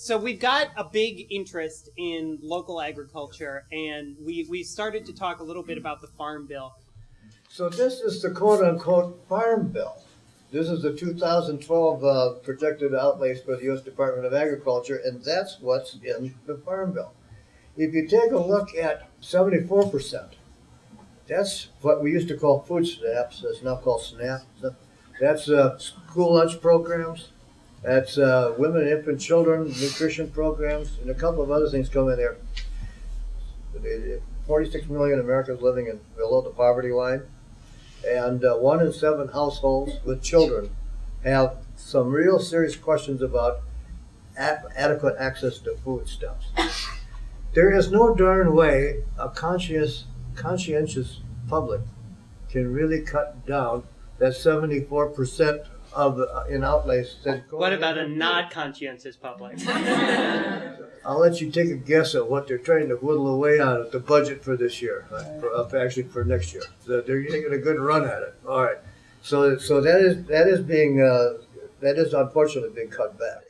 so we've got a big interest in local agriculture, and we we started to talk a little bit about the farm bill. So this is the quote-unquote farm bill. This is the 2012 uh, projected outlays for the U.S. Department of Agriculture, and that's what's in the farm bill. If you take a look at 74 percent, that's what we used to call food stamps. It's now called SNAP. That's uh, school lunch programs. That's uh, women infant children nutrition programs, and a couple of other things come in there. 46 million Americans living in below the poverty line, and uh, one in seven households with children have some real serious questions about adequate access to foodstuffs. There is no darn way a conscious, conscientious public can really cut down that 74 percent of uh, in outlays. That go What about a into- not conscientious public? I'll let you take a guess at what they're trying to whittle away on at the budget for this year, uh, for, uh, actually for next year. So they're taking a good run at it. All right. So, so that is that is being uh, that is unfortunately being cut back.